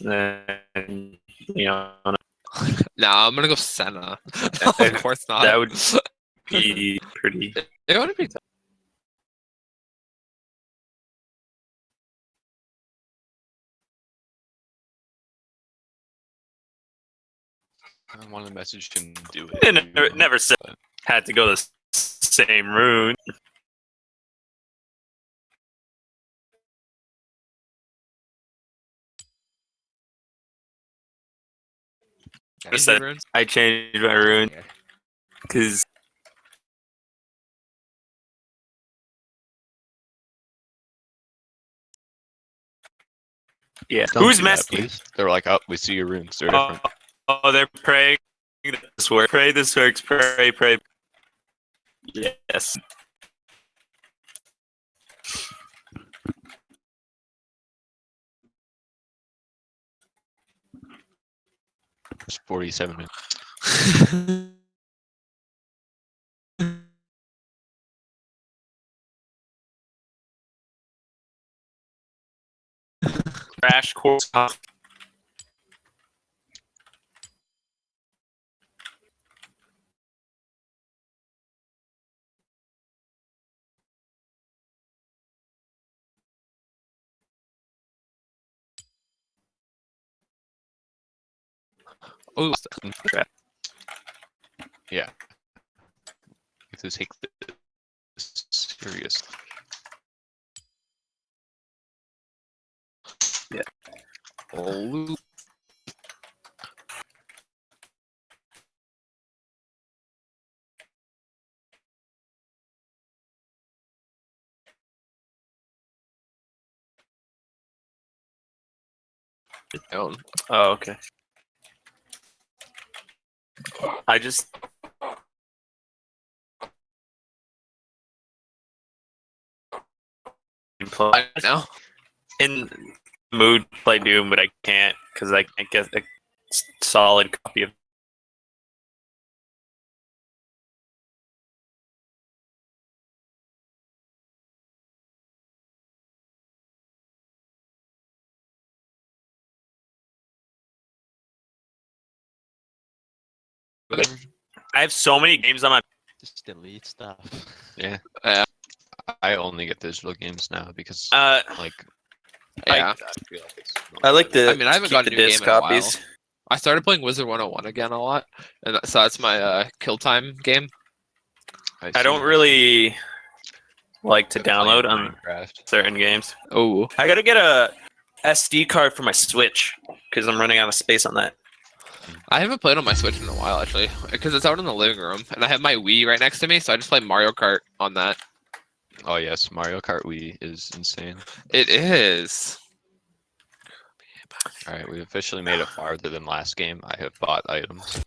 then Leona. Nah, I'm gonna go Senna. That- of course not. that would be pretty. It would be. I want to message him to do it. never, never said had to go the same route. Just Easy that- runes. I changed my rune because yeah. Don't Who's do that. They're like, oh, we see your runes. They're Oh, different. oh, they're praying this works. Pray this works. Pray, pray. Yes. It's 47 minutes. Crash course. Ooh, Yeah. You have to take this serious. oh, oh, Oh, okay. I just. Play I know. in mood to play Doom, but I can't because I can't get a solid copy of. I have so many games on my. Just delete stuff. Yeah. Yeah. I only get digital games now because, Uh, like, Yeah. I like it's I like the. I mean, I haven't gotten the a new disc game in a copies. I started playing Wizard 101 again a lot, and so that's my uh, kill time game. I don't really like to download on Minecraft. certain games. Oh, I gotta get a SD card for my Switch because I'm running out of space on that. I haven't played on my Switch in a while actually, because it's out in the living room, and I have my Wii right next to me, so I just play Mario Kart on that. Oh yes, Mario Kart Wii is insane. It is. All right, we've officially made it farther than last game. I have bought items.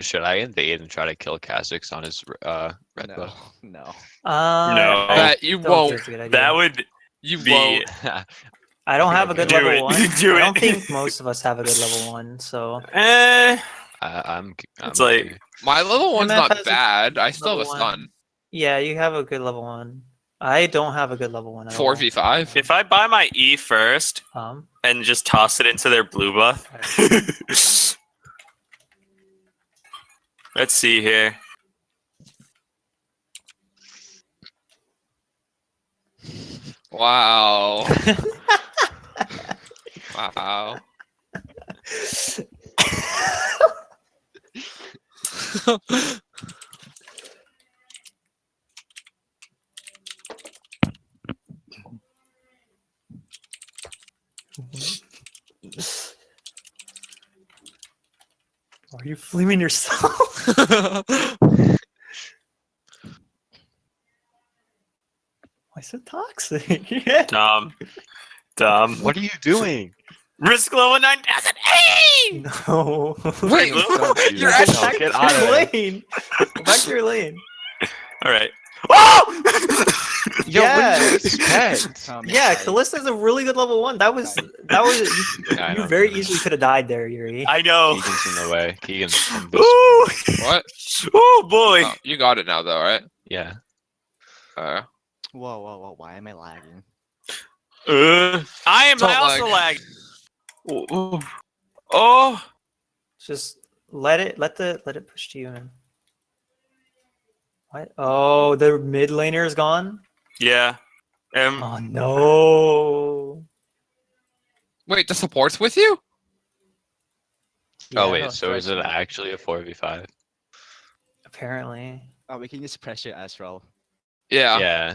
Should I invade and try to kill Kha'Zix on his uh, red no, buff? no. Uh, No. I That you won't. it's a good idea. That would You be. won't. I don't have a good Do level it. one. Do I don't it. think most of us have a good level one. So Eh, I, I'm. I'm It's like- My level one's MF not bad. I still have a level stun. one. yeah, you have a good level one. I don't have a good level one. Four v five. if I buy my E first Um, and just toss it into their blue buff. Let's see here. Wow. wow. are you flaming yourself? Why so toxic? yeah. Dumb. Dumb. What are you doing? Risk level 9000. Hey! No. Wait, Blue? Don't You're that. actually- No, Back get to out your lane. Go back to your lane. All right. Oh! Yo, Yeah. what you expect? My Yeah, God. Kalista's a really good level one. That was that was you, Yeah, you know. very easily could have died there, Yuri. I know. Keegan's in the way. Keegan's from this. Ooh. what? Oh boy. Oh, you got it now, though, right? Yeah. Uh, Whoa, whoa, whoa! Why am I lagging? Uh, I am Don't also lag. lagging. Oh, oh, Just let it let the let it push to you, man. What? Oh, the mid laner is gone. yeah. Um, Oh no. Wait, the support's with you? Yeah, oh wait, so is it actually a four v five? Apparently. Oh, we can just pressure Astral. Yeah. Yeah.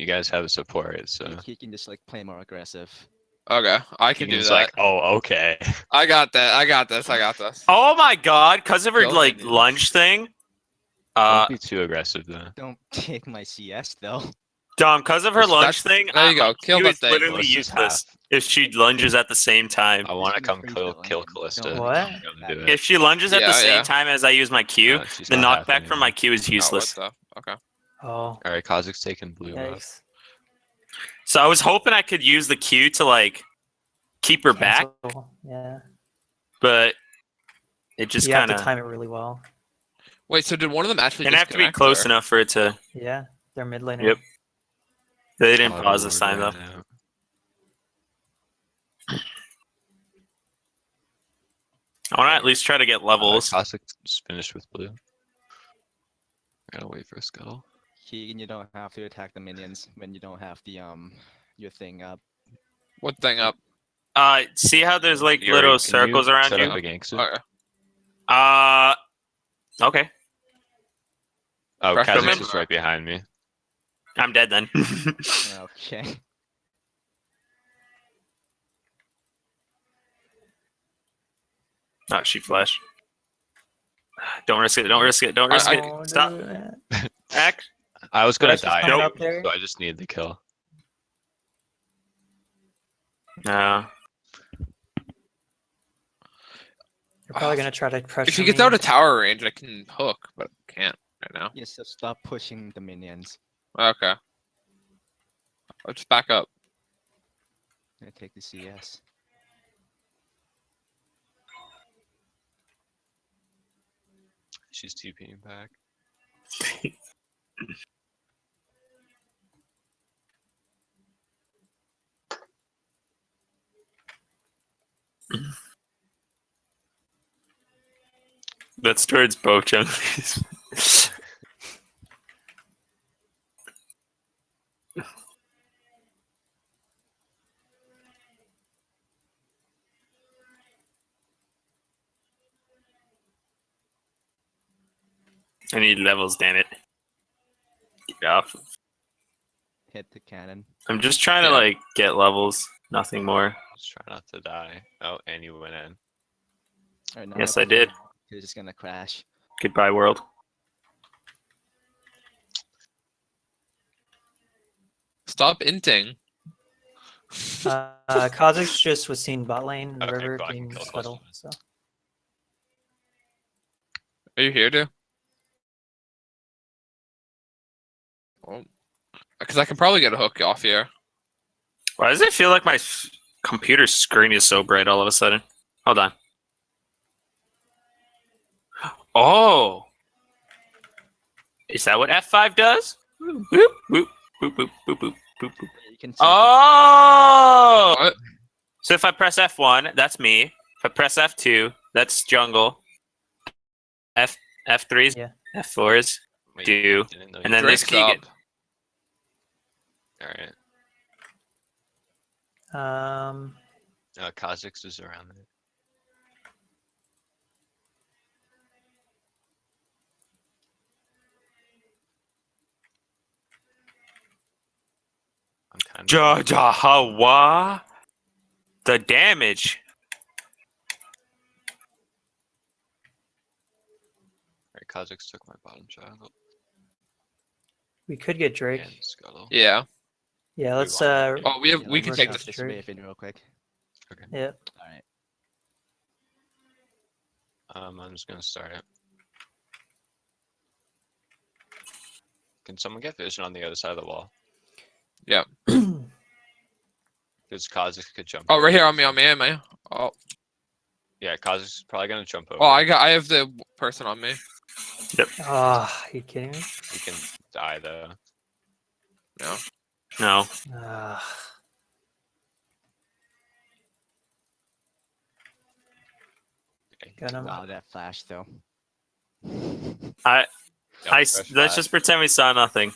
You guys have a support, so He, he can just like play more aggressive. Okay, I can can do just that. like, oh okay. I got that. I got this. I got this. oh my god, because of her Kill like minions. lunge thing. Uh, Don't be too aggressive though. Don't take my CS though. Dom, because of her That's- lunge that's- thing, there you uh, go, kill Q the is thing. literally Kalista's useless if she lunges at the same time. I want to gonna come freeze kill that kill lane. Kalista. Don't What? Come do If she lunges at Yeah, the same yeah. time as I use my Q, No, she's the not knockback half from my anymore. Q is Oh, what useless. the- Okay. Oh. Alright, Kha'Zix's taking blue. buff. Yikes. So I was hoping I could use the Q to like keep her back, Cancel. Yeah. but it just you kind have to time it really well. Wait, so did one of them actually gonna have to be close or- enough for it to. Yeah. They're mid laner. Yep. They didn't Oh, pause this Lord, time though. right. I want to at least try to get Uh, levels. Kha'Zix's finished with blue. I gotta wait for a scuttle. Keegan, you don't have to attack the minions when you don't have the um your thing up. What thing up? Uh, see how there's like Yuri, little can circles around set you? Up a gangster? Uh, okay. Oh, Pressure Kha'Zix is right behind me. I'm dead then. Okay. oh, she flashed. Don't risk it. Don't risk it. Don't risk I- it. Don't Stop. do that. Act. I was gonna Flash is die, coming up there. so I just needed the kill. No. You're probably gonna try to pressure If she gets me. out of tower range, I can hook, but I can't right now. Yes, so stop pushing the minions. Okay. I'll just back up. I'm gonna take the CS. She's TPing back. That's towards both junglies. I need levels, damn it. Get off. Hit the cannon. I'm just trying to like get levels, nothing more. Just try not to die. Oh, and you went in. Alright, now Yes, I did. You're just gonna crash. Goodbye, world. Stop inting. Uh, uh Kha'Zix just was seen bot lane, the Okay, river but I can being kill scuttle. Kha'Zix. So Are you here, dude? Because I can probably get a hook off here. Why does it feel like my f- Computer screen is so bright all of a sudden. Hold on. Oh! Is that what F5 does? Boop, boop, boop, boop, boop, boop, boop, boop. Oh! What? So if I press F1, that's me. If I press F2, that's jungle. F F3s, yeah. F4s, do, and then this Keegan. All right um Uh, Kha'Zix is around there. I'm kind Ja ja hawa. The damage. Alright, Kha'Zix took my bottom child. we could get Drake. And Scuttle. Yeah. Yeah, let's uh Oh, we have. Yeah, we can take work this. out this in real quick. Okay. yeah. Alright. Um, I'm just gonna start it. Can someone get vision on the other side of the wall? Yeah. Because Kha'Zix could jump. Oh, over. right here on me, on me, on me. Oh, Yeah, Kha'Zix is probably gonna jump over. oh, I got. I have the person on me. Yep. Ah, are you kidding me? He can die though. No. No. Ah. Got him. Wow, that flash though. I, Yeah, I s- fresh let's flag. just pretend we saw nothing.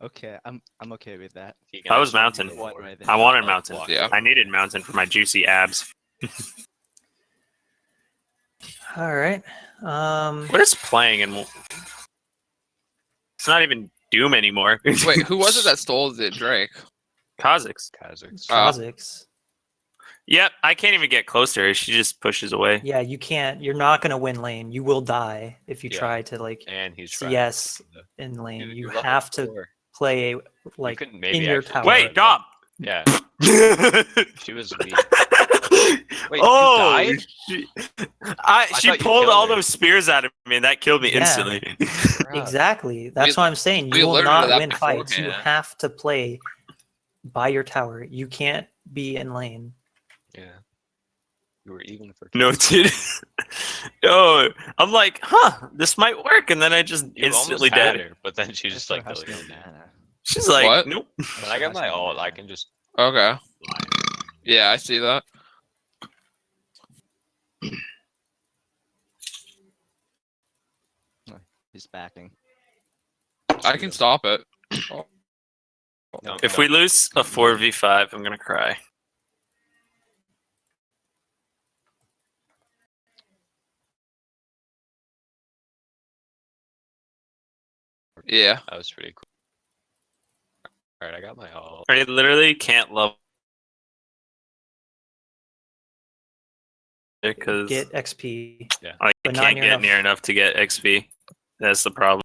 Okay, I'm I'm okay with that. I was mountain. do What more. right? I wanted Like, mountain. block. Yeah. I needed mountain for my juicy abs. All right. Um, What is playing and it's not even Doom anymore. Wait, who was it that stole the Drake? Kha'Zix. Kazakhs. Oh. Kha'Zix. Yep, I can't even get close to her. She just pushes away. Yeah, you can't. You're not gonna win lane. You will die if you Yeah. try to like and he's trying. CS to- in lane. You- You have to four. play You like couldn't maybe in your actually tower. Wait, it, Dom. Yeah, she was weak. Wait, you oh, died? she, I, she thought you pulled all her. those spears out of me, and that killed me Yeah. instantly. Exactly. That's what I'm saying. You will not that win fights. You have to play by your tower. You can't be in lane. Yeah. You were even for. no, dude. no, I'm like, huh, this might work, and then I just You instantly almost had dead. her, but then she That's just for like Husky killed She's like, What? nope. When I get my ult, I can just. Okay. fly. Yeah, I see that. He's backing. I can stop it. No, If no. we lose a four v five, I'm gonna cry. Yeah. That was pretty cool. Alright, I got my ult. I literally can't love because Get XP. Yeah. I but can't get enough. near enough to get XP. That's the problem.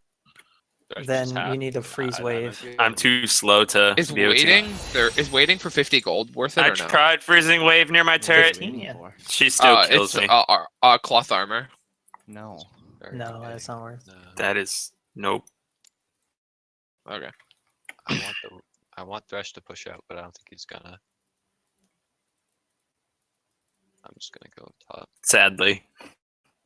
Do I just Then you need a freeze I- I wave. I'm too slow to Is be able to- waiting there is waiting for 50 gold worth it I or no? tried freezing wave near my What are turret. Fifteen, yeah. She still uh, kills it's me. uh, uh, uh, cloth armor. No. Very No, okay. that's not worth. No. that is nope. Okay. I want the I want Thresh to push out, but I don't think he's gonna. I'm just gonna go top. Sadly.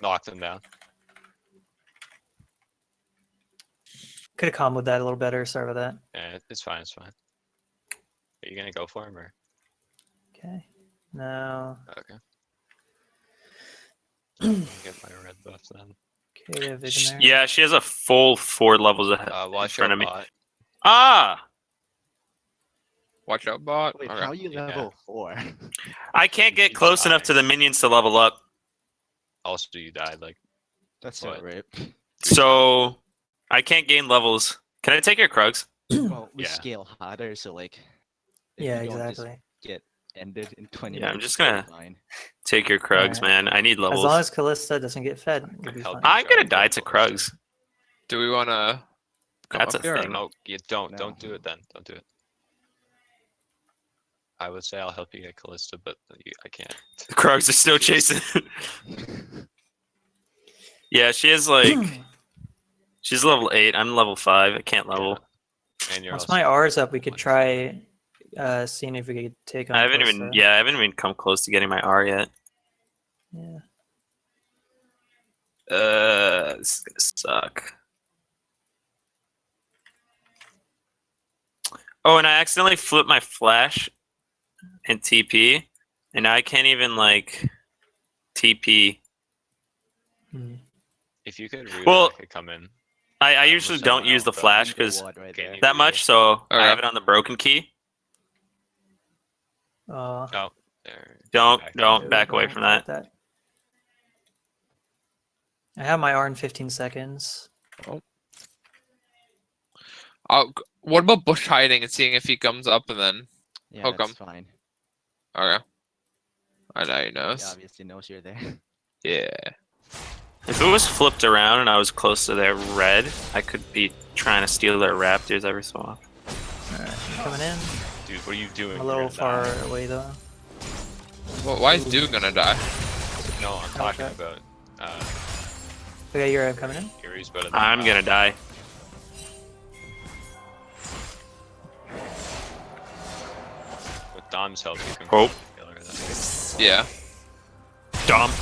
Try. Knocked him down. Could have comboed that a little better. Sorry about that. Yeah, it's fine. It's fine. Are you gonna go for him or? Okay. No. Okay. Get my red buff then. Okay, they have vision Sh- there. yeah, she has a full four levels ahead Uh, in front of me. bot. Ah, Watch out, bot. Wait, Okay. how are you Yeah. level four? I can't get close enough to the minions to level up. Also, you died. Like, That's so What? rape. So I can't gain levels. Can I take your Krugs? Well, we Yeah. scale harder, so like. Yeah, you don't exactly. Get ended in 20 Yeah, I'm just gonna- fine. Take your Krugs, Alright. man. I need levels. As long as Kalista doesn't get fed, we'll be help fine. you. I'm gonna die to get. Krugs. Do we want to? That's a thing. no, you don't. No. Don't do it then. Don't do it. I would say I'll help you get Kalista, but you, I can't. The Krugs are still chasing. yeah, she is like she's level eight. I'm level five. I can't level. And you're Once also my R's up, we could try uh, seeing if we could take on. I haven't even yeah, I haven't even come close to getting my R yet. Yeah. Uh, this is gonna suck. Oh, and I accidentally flipped my flash in TP, and I can't even like TP. If you could, root, Well, I could come in. I, I Yeah, usually don't use the flash because right Can there. you- that much, so I Okay. have it on the broken key. Uh, There. Don't back don't there. back away from fight that. I have my R in 15 seconds. Uh, g- what about bush hiding and seeing if he comes up and then? Yeah, Hook 'em. that's fine. Okay. I know he knows. He obviously knows you're there. Yeah. If it was flipped around and I was close to their red, I could be trying to steal their raptors every so often. Alright, coming in. Dude, what are you doing? I'm a little far die. away though. Well, why is Dude gonna die? No, I'm talking Okay. about uh, Okay, you're I'm coming in. Yuri's better than I'm gonna die. With Dom's help, you can Oh. probably kill her then. Yeah. Dump.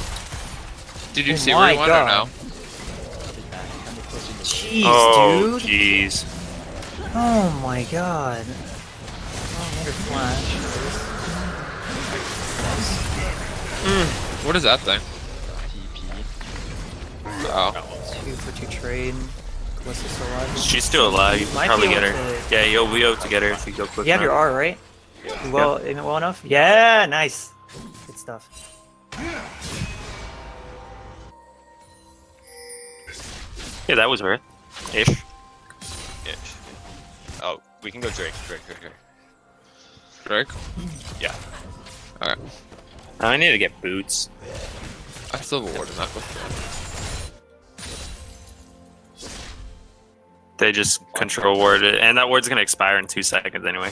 Did you Oh see where he my went or no? God. I'll be back. I'm pushing the wave. Jeez, Oh, dude. jeez. Oh my god. Oh, another flash. What is that thing? TP. Oh. Two for two trade. Kalista's still alive. She's still alive. You can Might probably get her. to- Yeah, you'll be able to get her if you go quick You have your. R, right? You Well, aim it well enough. Yeah, nice. Good stuff. Yeah, that was worth. Ish. Ish. Oh, we can go Drake, Drake, Drake, Drake. Drake. Yeah. Alright. I need to get boots. I still have a warden knuckle. They just control ward it, and that ward's gonna expire in two seconds anyway.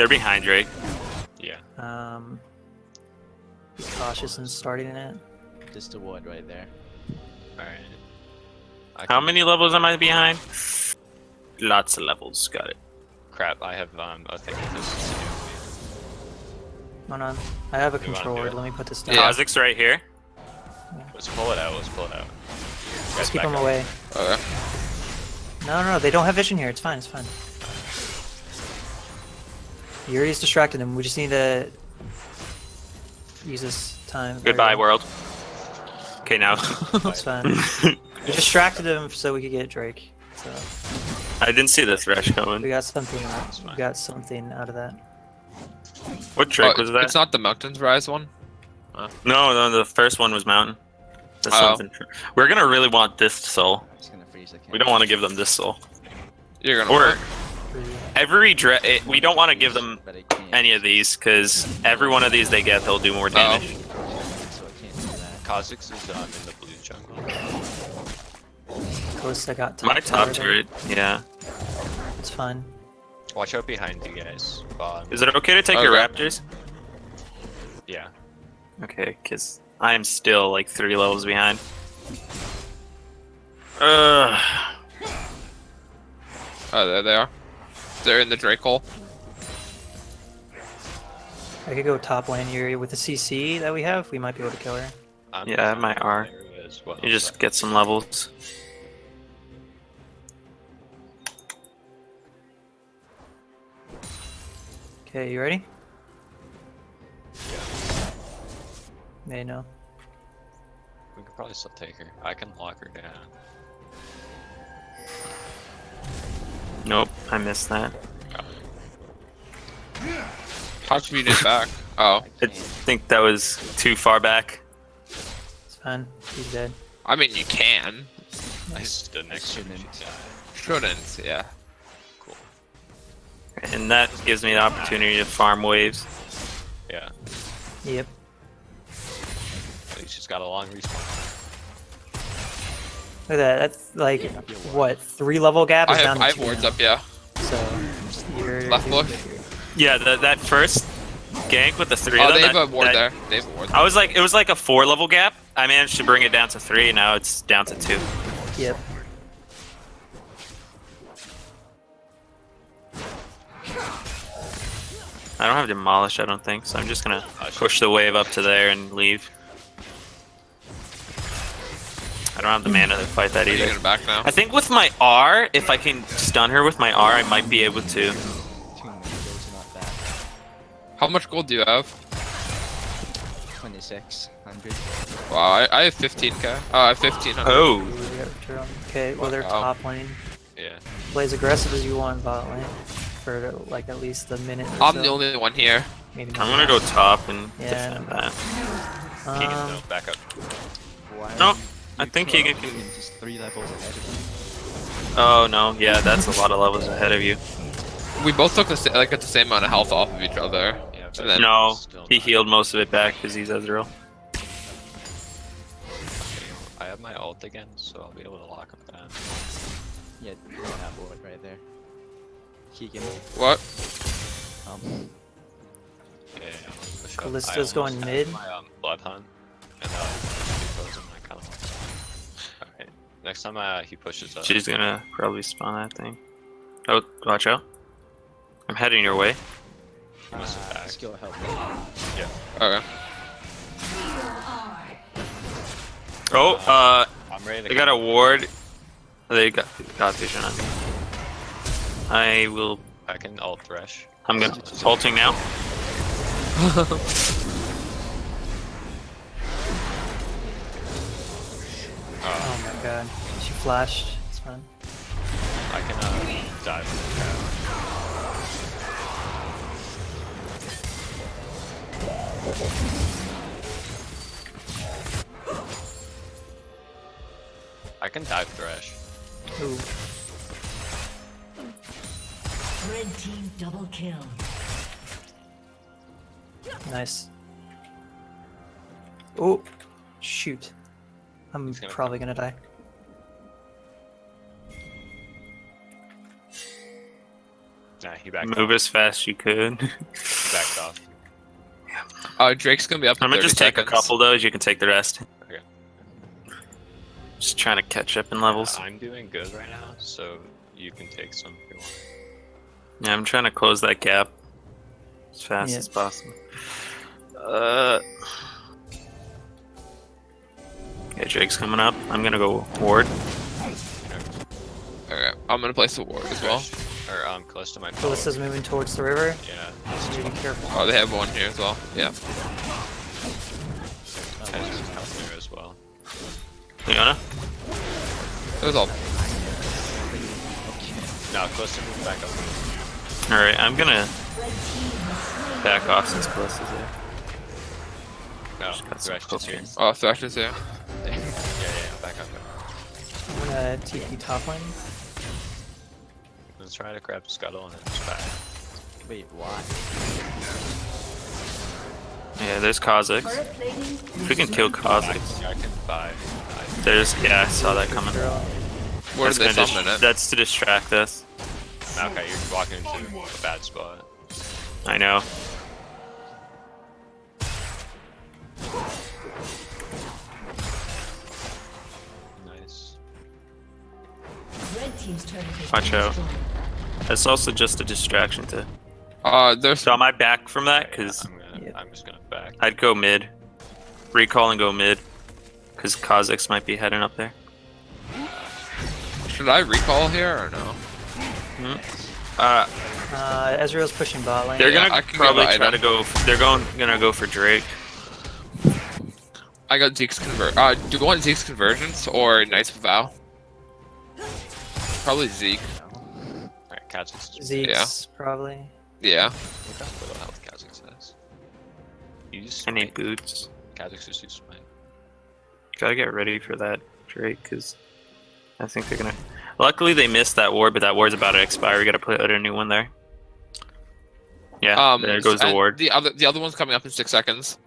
They're behind Drake. Yeah. Um, be cautious in starting it. Just a ward right there. Alright. I How many levels am I behind? Lots of levels. Got it. Crap, I have um, a thing with this to do. Hold on. I have a You wanna control do word. it? Let me put this down. Yeah. Kha'Zix right here. Let's pull it out, let's pull it out. You guys Just keep back them away. Okay. No, no, no, they don't have vision here. It's fine. It's fine. Yuri's distracted him. We just need to use this time. Goodbye, go. world. Okay, now. It's fine. We distracted him so we could get Drake. So I didn't see the thresh we coming. got something. We got something out of that. What trick Oh, was that? It's not the Mountains Rise one. No, no, the first one was mountain. That's Oh. something. We're gonna really want this soul. Gonna freeze We don't want to give them this soul. You're gonna. Or work. Every dre- it, we don't want to give them But I can't. any of these because every one of these they get, they'll do more damage. So I can't do that. Kha'Zix is um, in the blue jungle. Kalista got top. My top tower there. turret, yeah. It's fine. Watch out behind you guys. Is it okay to take your Okay. raptors? Yeah. Okay, because I am still like three levels behind. Ugh. Oh, there they are. They're in the Drake hole. I could go top lane Yuri with the CC that we have. We might be able to kill her. I'm Yeah, I have my R. well, You just but- get some levels. Okay, you ready? They know. We could probably still take her. I can lock her down. I missed that. How come you did back? Oh, I think that was too far back. It's fine. He's dead. I mean you can. I stood next shouldn't. Shouldn't. Yeah. Cool. And that gives me the opportunity to farm waves. Yeah. Yep. At least she's got a long respawn. Look at that. That's like what three level gap I have down to I have wards now. up. Yeah. So you're Left doing bush. good here. Yeah, the, that first gank with the three Oh, of them. they have that- a ward that- there. They have a ward. I was like, it was like a four level gap. I managed to bring it down to three. Now it's down to two. Yep. I don't have demolish. I don't think so. I'm just gonna uh, push the wave up to there and leave. I don't have the mana to fight that Are you either. gonna back now? I think with my R, if I can stun her with my R, I might be able to. Two windows, not bad. How much gold do you have? 2600. Wow, I, I have 15k. Oh, I have 1500. Oh, Ooh, we got Jerome. Okay, well they're Wow. top lane. Yeah. Play as aggressive as you want bot lane for like at least a minute. Or I'm so. the only one here. Maybe I'm gonna go top and Yeah. defend that. Keegan, Um, no, back up. Why No, are you- I you think two are Keegan can- Just three levels ahead of Oh no, yeah, that's a lot of levels ahead of you. We both took the like at the same amount of health off of each other. Yeah, then- No, still he not- healed most of it back because he's Ezreal. I have my ult again, so I'll be able to lock him down. you. Yeah, that ward right there. Keegan. What? Um, Yeah, yeah, I'll push up. I Kalista's going mid. My um, blood hunt, and uh, he goes in my count. Alright, next time uh, he pushes up. She's gonna probably spawn that thing. Oh, watch out. I'm heading your way. he must have uh, backed. skill help me. Okay. Oh, uh, I'm ready to they got a ward. They got got vision on me. I will. I can ult thresh. I'm gonna ulting now. Oh my god. She flashed. It's fine. I can uh, dive from the crowd. I can dive Thresh. Ooh. Red team double kill. Nice. Oh, shoot. I'm gonna probably gonna die. Nah, he backed Move off. as fast as you could. He backed off. Uh, Drake's gonna be up. in I'm gonna 30 just take a couple those. You can take the rest. Okay. Just trying to catch up in levels. I'm doing good right now, so you can take some if you want. Yeah, I'm trying to close that gap as fast Yeah. as possible. Uh. Yeah, Drake's coming up. I'm gonna go ward. Okay, I'm gonna place the ward as well. Thresh, or um, close to my tower. Kalista's moving towards the river. Yeah. So you be careful. Oh, they have one here as well. Yeah. Ezra's coming there as well. Leona? It was all. No, close to move back up. Alright, I'm gonna back off since close is there. No, Just got some Thresh just here. Oh, Thresh is here. Oh, yeah, yeah, yeah, back up. back up. I'm gonna TP top lane. Let's try to grab Scuttle and then just back. Wait, what? Yeah, there's Kha'Zix. If we can kill Kha'Zix. I can buy. There's, yeah, I saw that coming. Girl. Where That's did they summon dis- it? That's to distract us. okay, you're walking into a bad spot. I know. Nice. Red team's turret has Watch out. destroyed. It's also just a distraction to. Uh, there's So am I back from that? Because I'm gonna. Yeah. I'm just gonna back. I'd go mid. Recall and go mid. Because Kha'Zix might be heading up there. Should I recall here or no? Uh, Uh, Ezreal's pushing bot lane. they're gonna I can probably try item. to go. They're going gonna go for Drake. I got Zeke's convert. Uh, do you want Zeke's conversions or Knights of Vow? Probably Zeke. Alright, Kha'Zix is Zeke's probably. Yeah. Look how little health Kha'Zix has. You just I need boots. Kha'Zix is just fine. Gotta get ready for that Drake, because I think they're gonna. Luckily, they missed that ward, but that ward's about to expire. We gotta put a new one there. Yeah, Um, there goes the ward. The other, the other one's coming up in six seconds.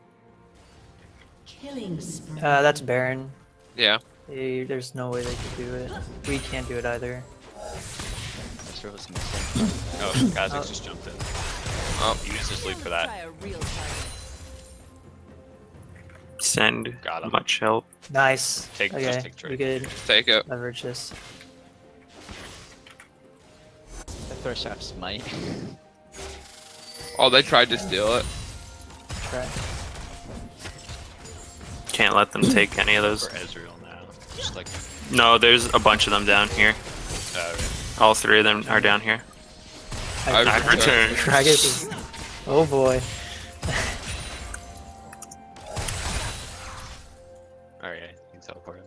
Killing spree. Uh, that's Baron. Yeah. They, there's no way they could do it. We can't do it either. Ezreal's missing. Oh, Kha'Zix Oh. just jumped in. Oh. Use this lead for that. Try a real target. Send Got him. much help. Nice. Take- just okay, take we Drake. could Take it. leverage this. The Thresh have smite. Oh, they tried to steal it. Try. Can't let them take any of those. For Ezreal now. Just like. No, there's a bunch of them down here. Uh, All three of them are down here. I've I've returned. returned. Is. Oh boy. Alright, yeah, you can teleport him.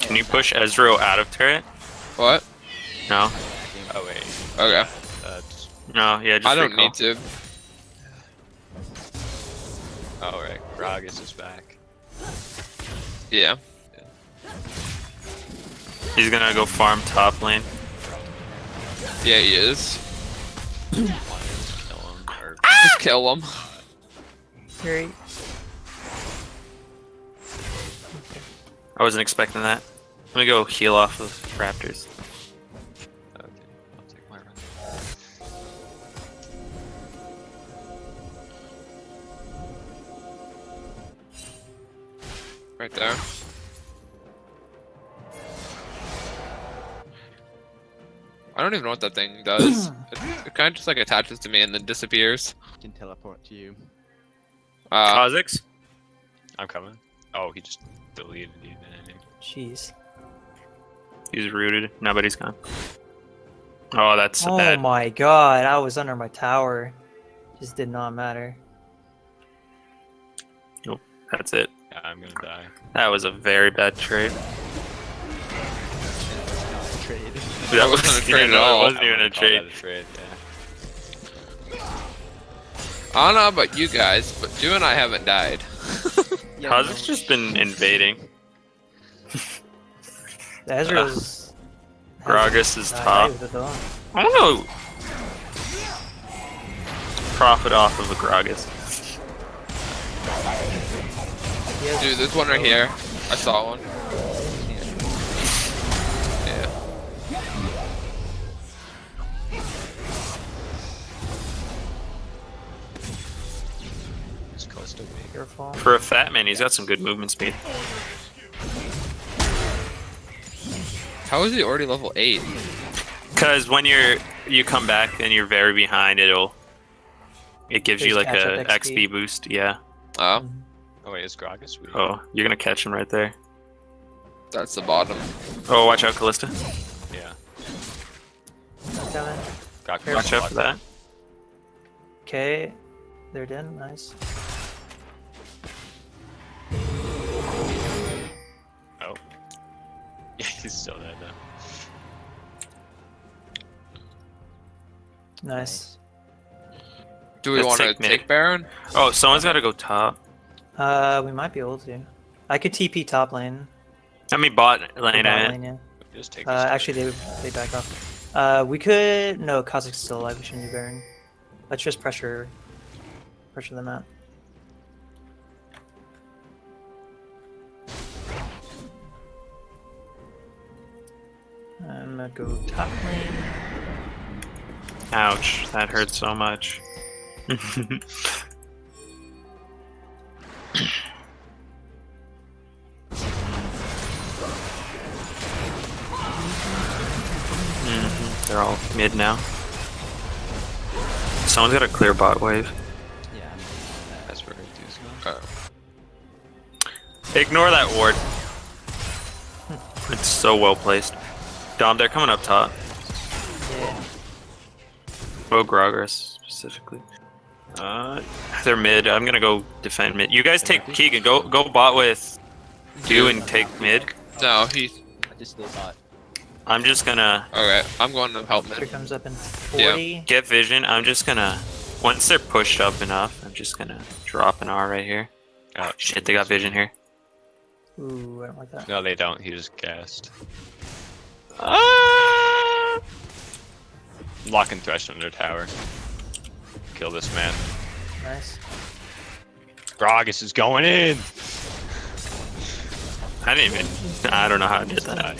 Can you push Ezreal out of turret? What? No. Oh, wait. Okay. That's. No. Yeah. Just I don't recall. need to. Alright, Gragas is back. Yeah. He's gonna go farm top lane. Yeah, he is. Kill him. Or Just kill him. Great. I wasn't expecting that. I'm gonna go heal off of Raptors. Right there. I don't even know what that thing does. it, it kind of just like attaches to me and then disappears. Can teleport to you. Uh, Kha'Zix? I'm coming. Oh, he just deleted you. Jeez. He's rooted. Nobody's gone. Oh, that's Oh bad. my god, I was under my tower. Just did not matter. Nope, that's it. Yeah, I'm gonna die. That was a very bad trade. Trade. That wasn't a yeah, trade at all. It wasn't even a trade. a trade. Yeah. I don't know about you guys, but Drew and I haven't died. Yeah, Kha'Zix's no, just been invading. The Ezreal's. Gragas is top. with it, though. I don't know. Profit off of a Gragas. He has- Dude, there's one right here. I saw one. Yeah. It's close to me. Careful. For a fat man, he's got some good movement speed. How is he already level 8? Because when you're you come back and you're very behind, it'll it gives you like a XP XP. boost. Yeah. Oh, Oh wait, is Gragas? weak? Oh, you're gonna catch him right there. that's the bottom. Oh, watch out, Kalista. Yeah. Coming. Got Careful. Watch out for that. Okay. They're dead. Nice. Oh. Yeah, he's still dead now. Nice. Do we want to take mid. take Baron? Oh, someone's got to go top. Uh, we might be able to. I could TP top lane. I mean, bot lane. bot lane, yeah. Just take Uh, actually, they they back off. Uh, we could. No, Kha'Zix's still alive. We shouldn't do Baron. Let's just pressure, pressure them out. I'm gonna go top lane. Ouch, that hurt so much. Mhm, They're all mid now. Someone's got a clear bot wave. Yeah. That's where these go. Uh, Ignore that ward. It's so well placed. Dom, they're coming up top. Yeah. Oh, Gragas specifically. Uh, they're mid. I'm gonna go defend mid. You guys take Keegan. Go go bot with you and take mid. no, he's. I just did bot. I'm just gonna Okay, I'm going to help Here mid. comes up in 40. Yeah. get vision. I'm just gonna once they're pushed up enough, I'm just gonna drop an R right here. Oh, Shit, they got vision here. Ooh, I don't like that. No, they don't. He just gassed. Ah! Lock and thresh under tower. Kill this man. Nice. Gragas is going in. I didn't even. I don't know how I did that.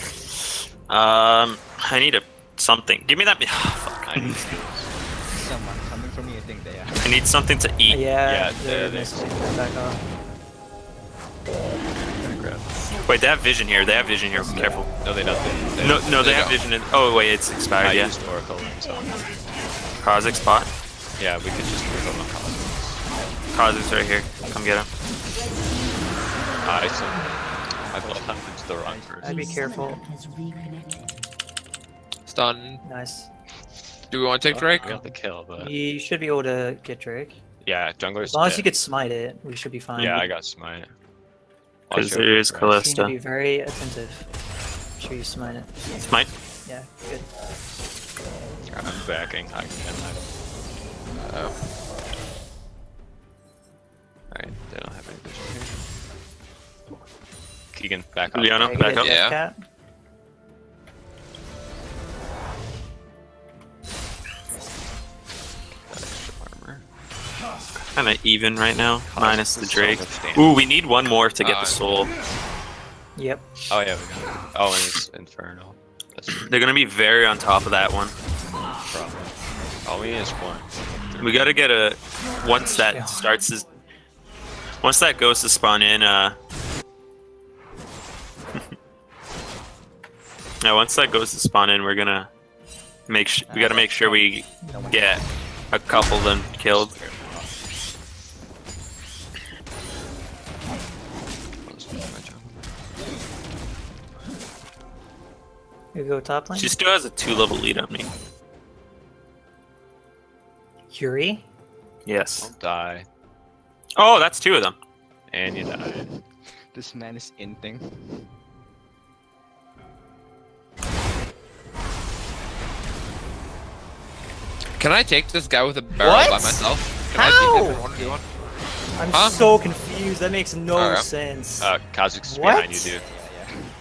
Um, I need a something. Give me that. fuck. I need Someone coming for me. I think they are. I need something to eat. Yeah, Yeah, they're they missing. They're back off. Wait, they have vision here. They have vision here. Be careful. No, they don't. They, No, no, they They have don't. vision. In, oh wait, it's I expired. Yeah, used Oracle and so. Kha'Zix spot. Yeah, we could just move on the cause. Kha'Zix right here. Come get him. I so I built up into the wrong I'd be careful. Has. Stun. Nice. Do we want to take Drake? We got the kill, but You should be able to get Drake. yeah, jungler's As long as you dead. could smite it, we should be fine. Yeah, I got smite. Because Watch out there is for You need to Kalista. be very attentive. Make sure you smite it. Smite. Yeah, good. I'm backing. I can. Uh, Alright, they don't have any vision here. Keegan, back up. Leona, Okay, back up. Yeah. Cat. Armor. Kind of even right now, minus the Drake. Ooh, we need one more to get Uh, the soul. Yep. Oh yeah, we got it. Oh, and it's infernal. They're gonna be very on top of that one. the problem. All we need is one. We gotta get a once that starts to once that goes to spawn in. Uh, yeah, once that goes to spawn in, we're gonna make sh- we gotta make sure we get a couple of them killed. You go top lane. She still has a two level lead on me. Yuri. Yes. Don't die. Oh, that's two of them. And you die. This man is inting. Can I take this guy with a barrel by myself? Can I How? beat him in one v one? I'm Huh? so confused. That makes no Alright. sense. Uh, Kha'Zix's What? behind you, dude.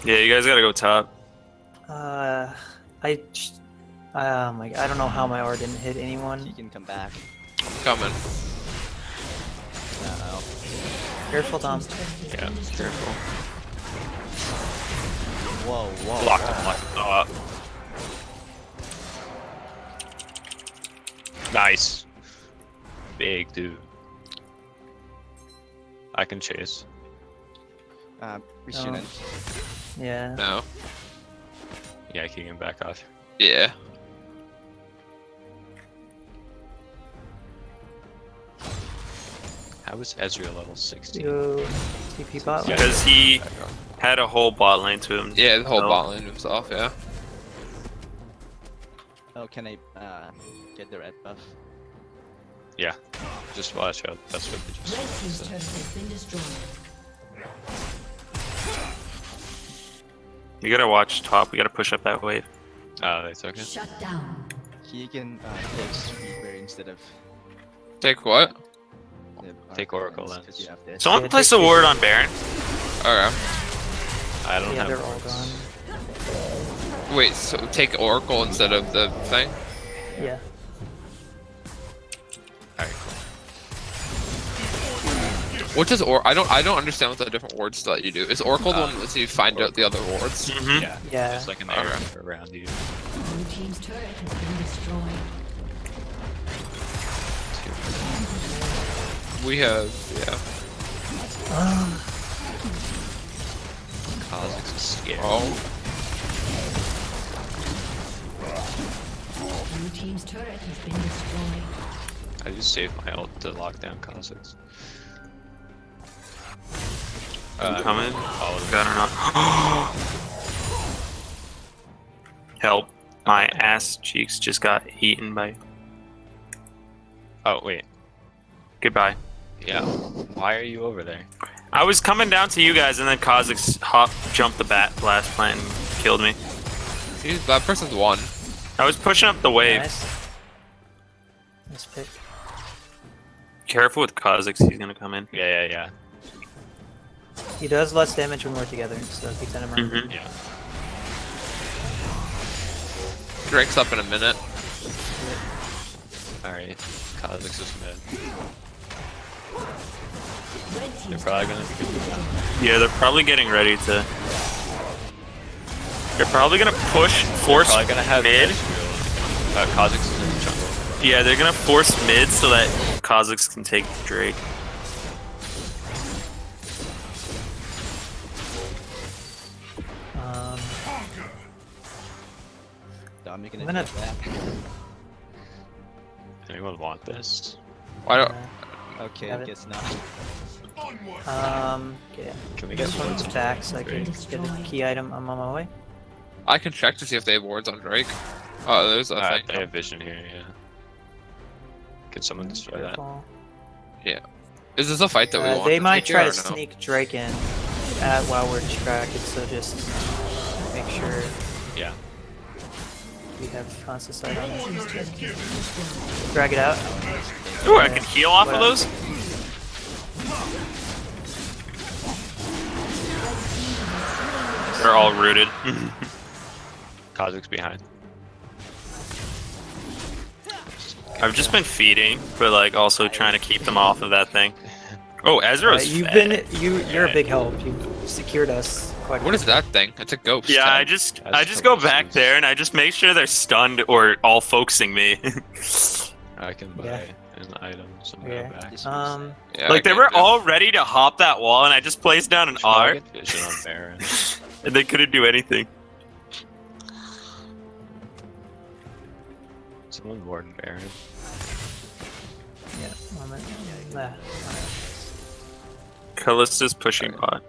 Yeah, Yeah, you guys gotta go top. Uh, I, j- oh my, I don't know how my R didn't hit anyone. He anyone. can come back. Coming. Uh-oh. Careful, Tom. Yeah, careful. Whoa, whoa. Locked him, locked him. Oh, Nice. Big dude. I can chase. Uh, we shouldn't. Yeah. No. Yeah, Keegan, back off. Yeah. How is Ezreal level 16? Yo, TP bot. lane. Because he had a whole bot lane to him. Yeah, the whole No. bot lane moves off, yeah. Oh, can I uh, get the red buff? Yeah. Just watch out. That's what they just Red team's said. turret has been destroyed. You gotta watch top. We gotta push up that wave. Oh, that's okay. Shut down. He can uh, take Reaper instead of Take what? The Take Oracle Lens, Lens. 'cause you have. Someone Yeah, place take a ward on Baron. Okay. I don't Yeah, have they're all gone. Wait, so take Oracle instead of the thing? Yeah. Alright, cool. What does or I don't I don't understand what the different wards that you do. Is Oracle the one that lets you find out the other wards? Mm-hmm. Yeah. Yeah. It's like an Okay. arrow around you. Blue team's turret has been destroyed. We have yeah. Kha'Zix's is scary. Oh. Blue team's turret has been destroyed. I just saved my ult to lock down Kha'Zix. Uh, Coming. all of. Got or not. Help. My ass cheeks just got eaten by. Oh, wait. Goodbye. Yeah. Why are you over there? I was coming down to you guys, and then Kha'Zix hop jumped the bat blast plant and killed me. See, that person's one. I was pushing up the wave. Nice. Nice pick. Careful with Kha'Zix, he's gonna come in. Yeah, yeah, yeah. He does less damage when we're together, so keep that in mind. Mm-hmm. Yeah. Drake's up in a minute. Alright. Kha'Zix is mid. Red They're probably gonna be. Yeah, they're probably getting ready to. They're probably gonna push, force probably gonna have mid. Uh, Kha'Zix is in the jungle. Yeah, they're gonna force mid so that Kha'Zix can take Drake. Um, Dominic I'm gonna gonna- take that. Anyone want this? Why don't Okay, Have I it. guess not. um, okay. Can we get This one's wards? attack, so I can get a key item. I'm on my way. I can check to see if they have wards on Drake. Oh, there's a Uh, thing. they have vision here, yeah. Can someone destroy that? Careful. Is this a fight that we Uh, want? they to might try to or no? sneak Drake in uh, while we're distracted, so just make sure Yeah. We have constant sight on it. team's turret has been destroyed. Drag it out. Ooh, I can heal off of those? They're all rooted. Kha'Zix behind. I've just been feeding, but like also trying to keep them off of that thing. Oh, Ezreal's Uh, you've fed. been you. You're a big help. You've secured us quite. What is that thing? It's a ghost. Yeah, I just That's I just go back serious. there and I just make sure they're stunned or all focusing me. I can buy Yeah. an item, so Yeah. back. Um, Yeah, like I they were it. all ready to hop that wall and I just placed down an R get vision on Baron. and they couldn't do anything. Someone warn Baron. yeah. Moment. Ah, alright. Kalista's pushing bot.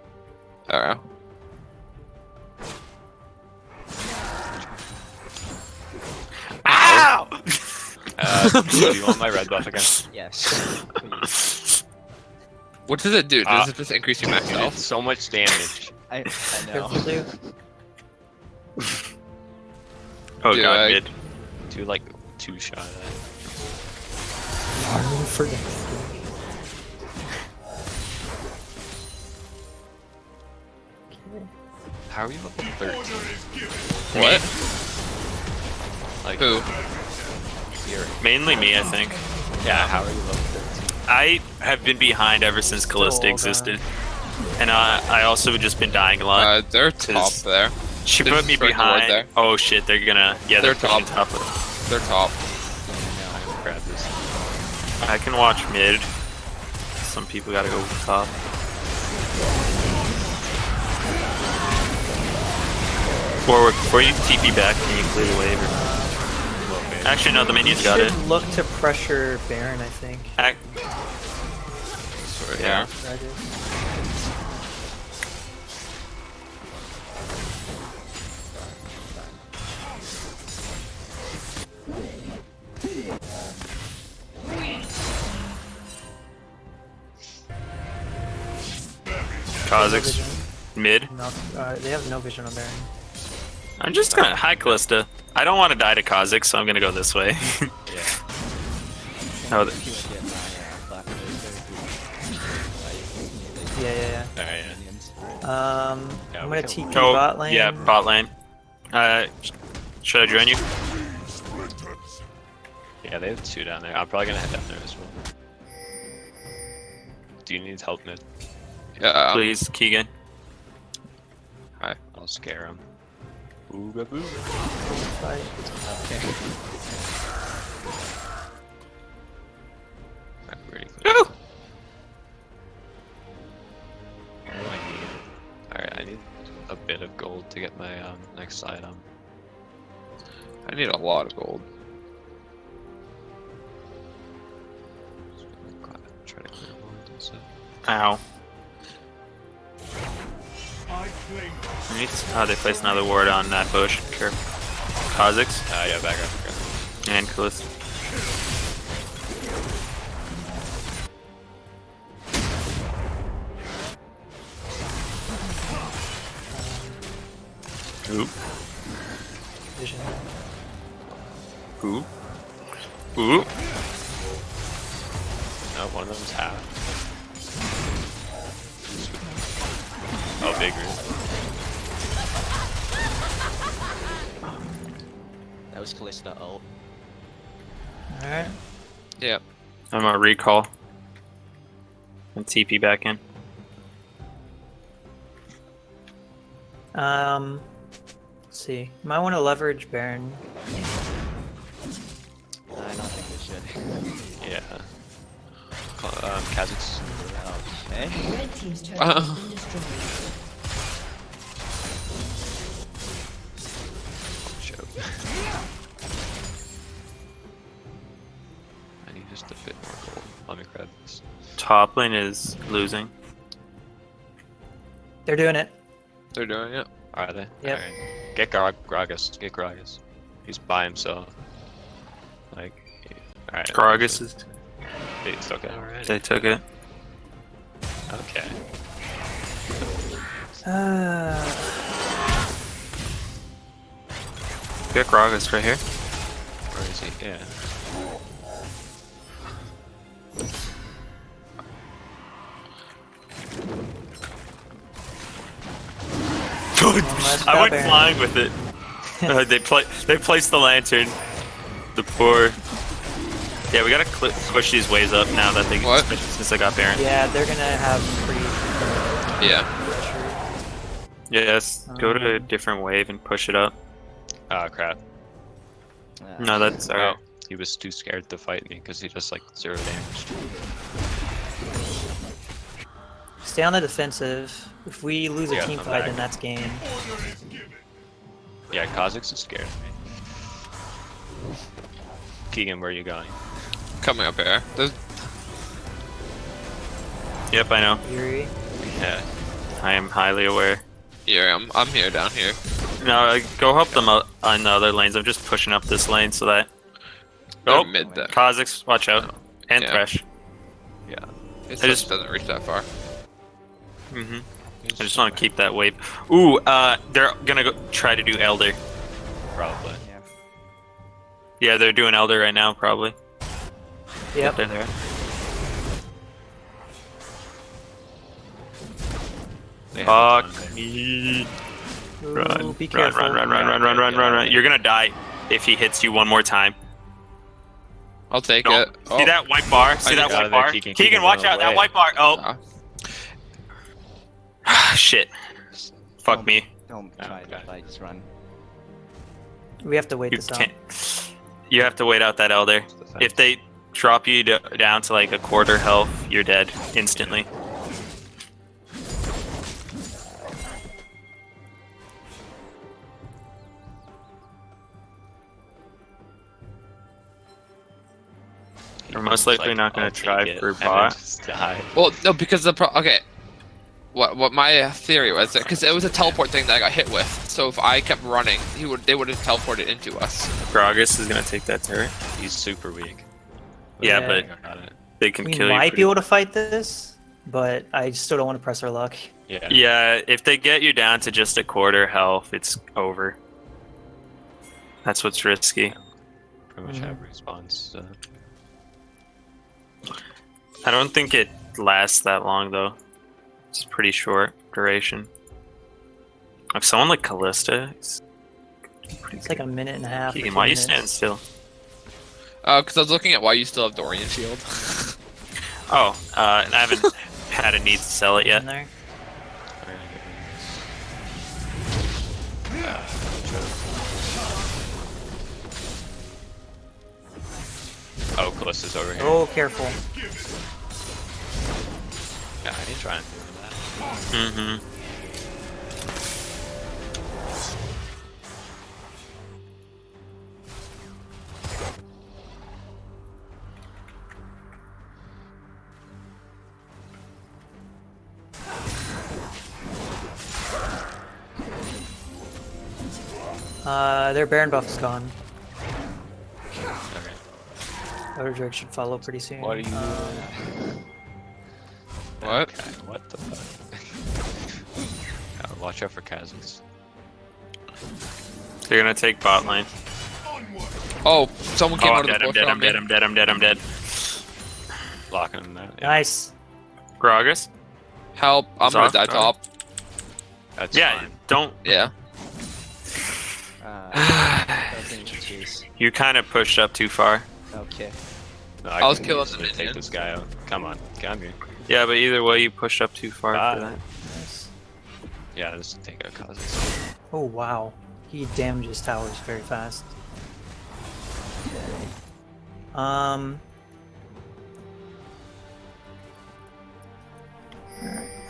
Alright. Ow! Uh, Uh, do you want my red buff again? Yes. please. What does it do? Does Ah. it just increase your max health? so much damage. I, I know. Careful, dude. Oh Do god, I- mid. Do like two shot at it. Farming for How are you level 13? What? Like, Who? Mainly me, I think. yeah, how are you level 13? I have been behind ever since Kalista existed. And I, I also have just been dying a lot. Uh, they're top there. she they're put me behind. there. Oh shit, they're gonna. Yeah, they're, They're top. top. They're top. I'm gonna grab this. I can watch mid. Some people gotta go top. Or before you TP back, can you clear the wave or not? Actually, no, the minions got should it. look to pressure Baron, I think. Ac- Sorry, Yeah. That is. Kha'Zix Vision. mid. No, uh, they have no vision on Baron. I'm just gonna hi Kalista. I don't want to die to Kha'Zix, so I'm gonna go this way. Yeah. Oh, If th- you would get my black Widow, Yeah, yeah, Alright, yeah. Um, Yeah, I'm gonna TP oh, bot lane. yeah, bot lane. Uh, should I join you? yeah, they have two down there. I'm probably gonna head down there as well. Do you need help mid? Yeah. Please, Keegan. I'll scare him. Ooga boo. Fight. Okay. Pretty quick. Alright, I need a bit of gold to get my um, next item. I need a lot of gold. Try to clear gold instead. Ow. I need to- Oh, they placed another ward on that bush. Careful. Kha'Zix Ah, yeah, back up, and Kalista. Oop. Vision. Oop. Oop. No, one of them's half. Oh. That was Kalista ult. Alright. Yep. I'm gonna recall. And TP back in. Um, let's see. Might want to leverage Baron. I don't think we should. Yeah. Cl- Um, Kha'Zix. Okay. Red team's turret Uh. has Top lane is losing. They're doing it. They're doing it. Are they? Yep. Alright. Get Gra- Gragas. Get Gragas. He's by himself. Like, alright. Gragas is. They took it already. They took it. Okay. Uh, Get Gragas right here. Where is he? Yeah. Nice I went flying with it. Uh, they play. They placed the lantern. The poor. Yeah, we gotta cl- push these waves up now that they What? since I got Baron. yeah, they're gonna have pretty Yeah. pressure. Yes, go to a Um, different wave and push it up. Ah, crap. Uh, No, that's alright. He was too scared to fight me because he just like zero damage. Stay on the defensive. If we lose a team fight, back. then that's game. Yeah, Kha'Zix is scared of me. Keegan, where are you going? Coming up here. There's, Yep, I know. Yuri. Yeah. I am highly aware. yeah, I'm, I'm here down here. No, uh, go help them out on the other lanes. I'm just pushing up this lane so that They're Oh, mid there. Kha'Zix, watch out. And Yeah. Thresh. It just- doesn't reach that far. Hmm I just want to keep that wave. Ooh, uh, they're gonna go try to do Elder. Probably. Yeah. Yeah, they're doing Elder right now, probably. Yep. They're there. They Fuck a ton me. Ooh, Run, be run, careful. run, run, run, run, run, run, run, run. You're gonna die if he hits you one more time. I'll take No. it. See Oh, that white bar? See that white Out bar? Keegan. Keegan, Keegan, watch run out! That white bar. Oh. shit. Fuck Don't- me. Don't Oh, try okay. to like just run. We have to wait You this out. can't. You have to wait out that Elder. Defense. If they drop you to, down to like a quarter health, you're dead instantly. We're most It's likely not gonna I'll try for and then bot. Well, no, because the pro. Okay. What what my theory was because it was a teleport thing that I got hit with. So if I kept running, he would they would have teleported into us. Gragas is gonna take that turret. He's super weak. Yeah, Yeah. but they can We kill you. might be able to fight this, but I still don't want to press our luck. Yeah. Yeah, if they get you down to just a quarter health, it's over. That's what's risky. Pretty much Mhm. have response. Uh, I don't think it lasts that long though. It's pretty short duration. If someone like Kalista, it's It's like a minute and a half. Keegan, why are you standing still? Uh, because I was looking at why you still have Doran's Shield. Oh, uh, and I haven't had a need to sell it yet. In there? Oh, Kalista's over here. Oh, careful. Yeah, I didn't try and do that. Mm-hmm. Uh, their Baron buff is gone. Okay. Elder Drake should follow pretty soon. What are you Uh, what? Okay, what the fuck? Uh, watch out for Kha'Zix. They're gonna take bot lane. Oh, someone came Oh, out I'm of the dead, I'm dead, I'm dead, I'm dead, I'm dead, I'm dead. Locking him out. Yeah, Nice. Gragas? Help! I'm gonna Zoth, die alright. top. that's Yeah, fine. don't. Yeah. Uh, doesn't. You kind of pushed up too far. Okay. No, I was can killing easily take this guy out. Come on, come here. Yeah, but either way, you pushed up too far Ah. for that. Yeah, take out Kha'Zix. Oh wow. He damages towers very fast. Um. alright. Mm,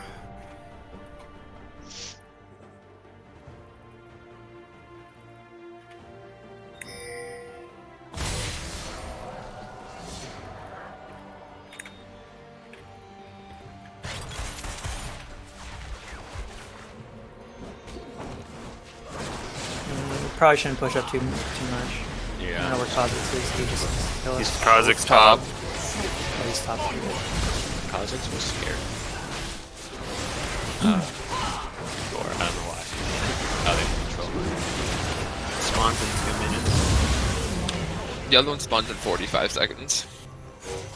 Probably shouldn't push up too too much. I don't know Yeah. where Kha'Zix is. He just kill He's us. Kha'Zix's Top. top. Oh, he's top. pretty good. Kha'Zix was scared. Uh, or I don't know why. Oh, they control. Spawns in two minutes. The other one spawns in 45 seconds.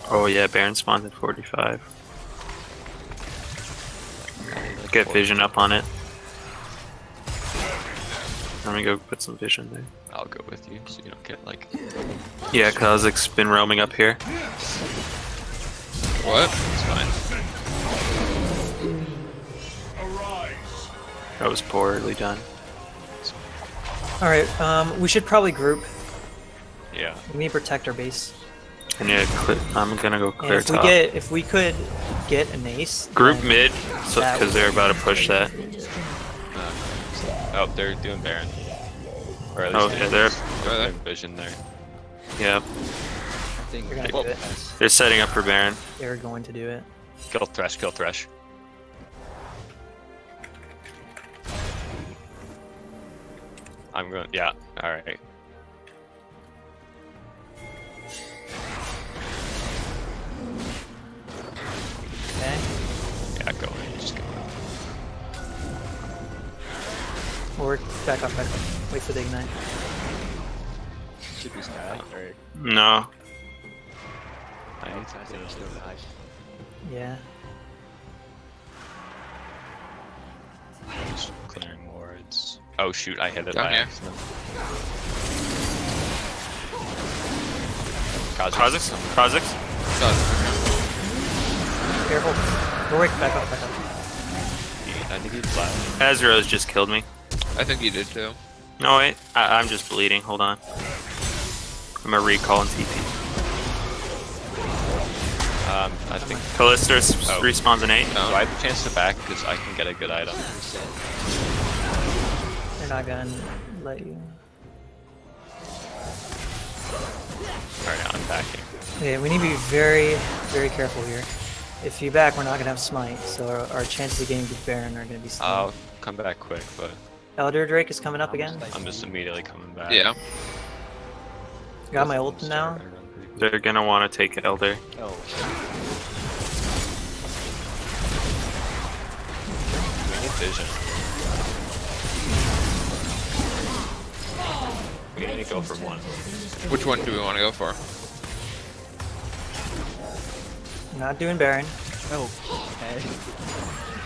Oh yeah, Baron spawns at 45. Get vision up on it. Let me go put some vision there. I'll go with you so you don't get like. Yeah, Kha'Zix's been roaming up here. What? It's fine. That was poorly done. All right. Um, we should probably group. Yeah. We need to protect our base. And yeah, clear, I'm gonna go And clear if we get, if we could get an ace. Group then- mid, so That because they're about to push that. Uh, oh, they're doing Baron. Or at oh, least oh, yeah, they're, they're vision there. Yeah. I think they're, well, they're setting up for Baron. They're going to do it. Kill Thresh, kill Thresh. I'm going, yeah, alright. Okay. Yeah, go ahead, just go. Or back up, back up. Wait for the ignite. Should be sky or No. I I think we're still alive. Yeah. was clearing wards. Oh shoot, I hit it Down by here. accident. Kha'Zix. Kha'Zix? Kha'Zix? Careful. Warwick, back off, back off. He- I think he flat. Ezreal's just killed me. I think he did too. No, wait. I I'm just bleeding. Hold on. I'm a recall and TP. Um, I think. Kalista Oh. respawns in 8. Do I have a chance to back? Because I can get a good item. They're not gonna let you. Alright, I'm backing. Yeah, we need to be very, very careful here. If you back, we're not gonna have smite, so our, our chances of getting the Baron are gonna be slim. I'll come back quick, but Elder Drake is coming up again. I'm just immediately coming back. Yeah. Got my ult now. They're gonna want to take Elder. Oh, We need vision. We need to go for one. Which one do we want to go for? Not doing Baron. oh, okay.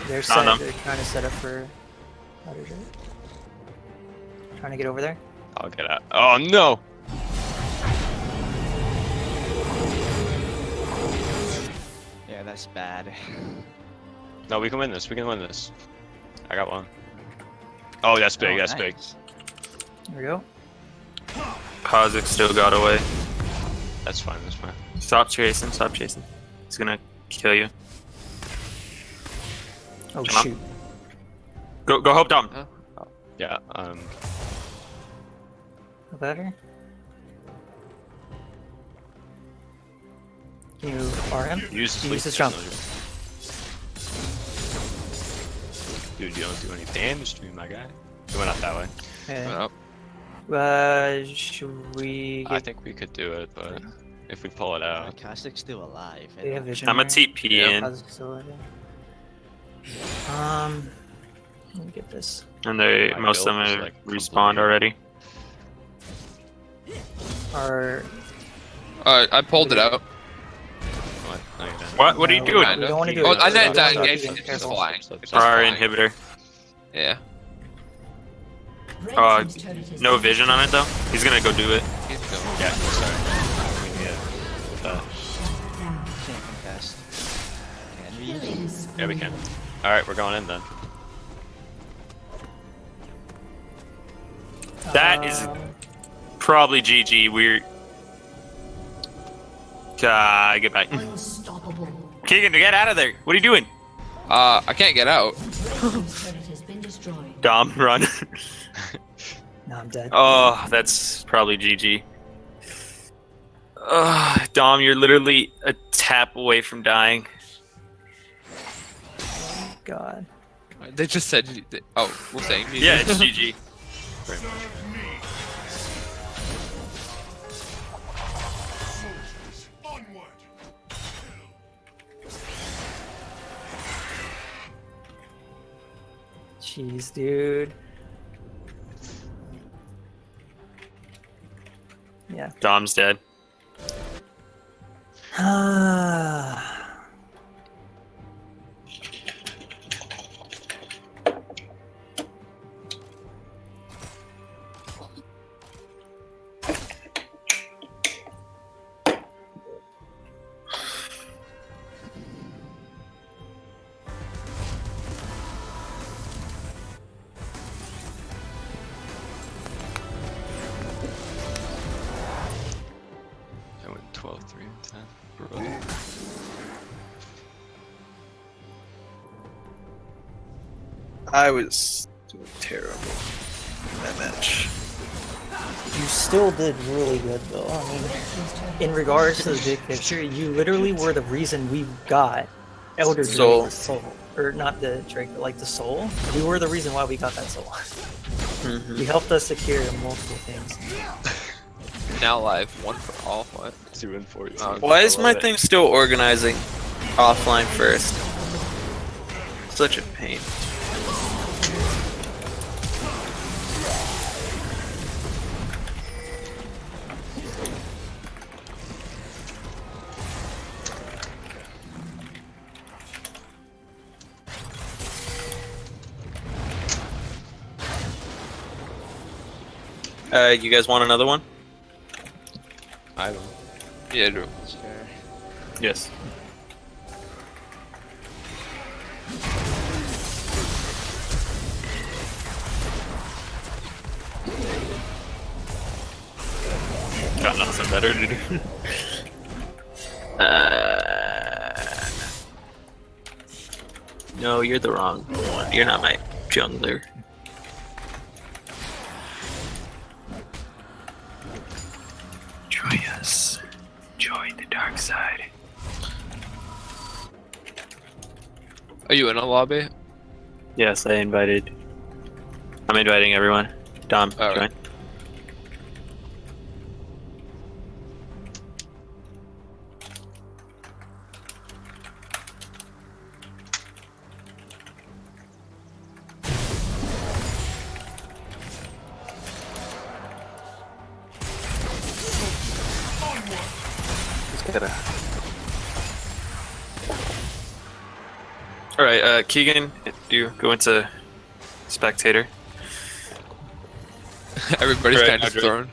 They're On set. They're trying to set up for Elder Drake. Trying to get over there. I'll get out. Oh no! Yeah, that's bad. No, we can win this. We can win this. I got one. Oh, that's big. Oh, that's big. nice. There we go. Kha'Zix still got away. That's fine. That's fine. Stop chasing. Stop chasing. He's gonna kill you. Oh Come on. shoot. Go go help Dom. Yeah. Um. Better. Can you R him? Use the Use his jump. Dude, you don't do any damage to me, my guy. We went up that way. Yeah. Oh, Uh, should we I think we could do it, but if we pull it out, Kha'Zix's still alive. I they have don't- vision? I'm a? TP Yeah. in, How's it still alive? Um, let me get this. and they My most of them build have like, respawned complete. already. Our uh, I pulled it out. what? No, you didn't. What? What are you No, doing? We don't want to do Oh, it. I We didn't don't die wanna engage. do it. It's just Careful. flying. It's just For our flying. inhibitor. Yeah. Red Uh, team's turret has No been vision on it though. He's gonna go do it. He's going. Yeah. Sorry. We need it. Uh, down. Can't contest. Can we? Killing spree. yeah, we can. All right, we're going in then. That is Um, probably GG. We're. Ah, get back. Unstoppable. Keegan, get out of there. What are you doing? Uh, I can't get out. Red team's turret has been destroyed. Dom, run. No, I'm dead. oh, that's probably GG. Ugh, Dom, you're literally a tap away from dying. God. They just said. Oh, we're saying. Yeah, it's GG. Jeez, dude. Yeah. Dom's dead. Ah. I was doing terrible in that match. You still did really good though. I mean, in regards to the big picture, you literally were the reason we got Elder Drake Soul. soul. Or not the Drake, but like the soul. You were the reason why we got that soul. You helped us secure multiple things. Now live. One for all. What? 2 and 14. Uh, Why is my it. thing still organizing offline first? Such a pain. Uh, you guys want another one? I will. Yeah, Drew. Sure. Yes. Got nothing better to do. uh, no, you're the wrong one. You're not my jungler. Join us. Join the dark side. Are you in a lobby? Yes, I invited. I'm inviting everyone. Dom, All right. join. Just gotta. All right, uh, Keegan, do you go into spectator? Everybody's Right, kind of Andre. thrown.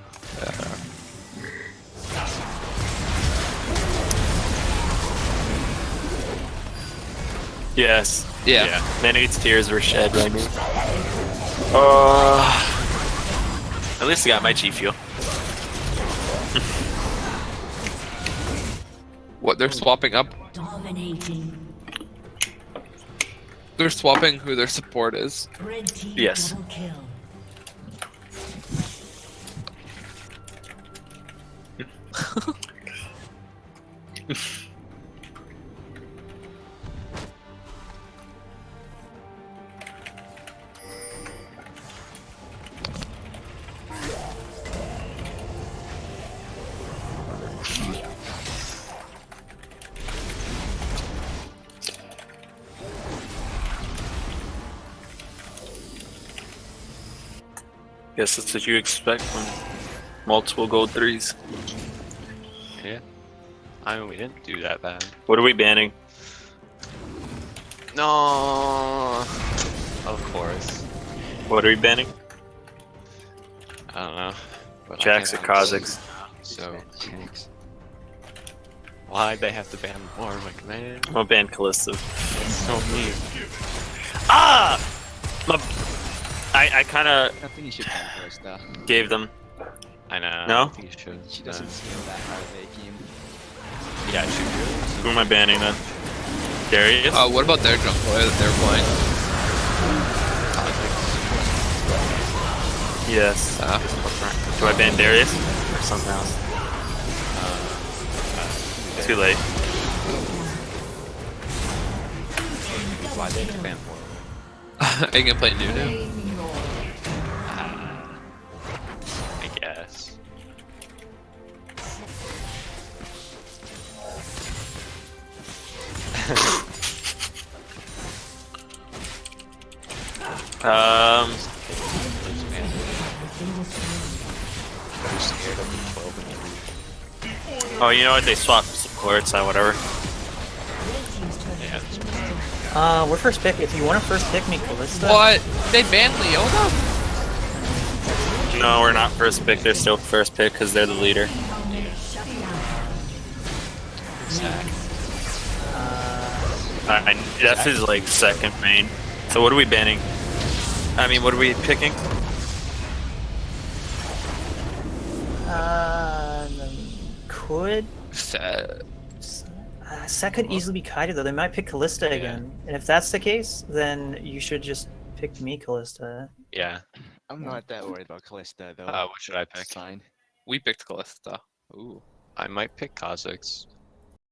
Yes. Yeah. Many tears were shed right now. Uh, at least I got my G fuel. What they're swapping up? Dominating. They're swapping who their support is. Red team Yes. Double kill. Guess that's what you expect from multiple gold threes. Yeah. I mean, we didn't do that bad. What are we banning? No. Of course. What are we banning? I don't know. But Jax or can't- So why'd they have to ban more? Like man, I'm gonna ban Kalista. so mean. Ah! My, I, I kind of I think you should ban first though. gave them. I know. No? I think you. She doesn't scale that hard of a game. Uh, yeah, she should. Who am I banning then? Darius? Uh, what about their jungler that they're playing? yes. Uh, Do I ban Darius? Or something else? Too late. Why they have to ban more? are you gonna play Nunu? I Um, I'm scared of the 12 and 3. oh, you know what? They swapped supports, uh, whatever. Yeah. Uh, we're first pick. If you want to first pick me, Kalista. What? They banned Leona? No, we're not first pick. They're still first pick because they're the leader. I, I, that's his like second main. So what are we banning? I mean, what are we picking? Uh, could Sad. uh, Sett could easily be Kaida though. They might pick Kalista again, and if that's the case, then you should just pick me, Kalista. Yeah. I'm not that worried about Kalista though. Uh, what should I pick? It's fine. We picked Kalista. Ooh. I might pick Kha'Zix.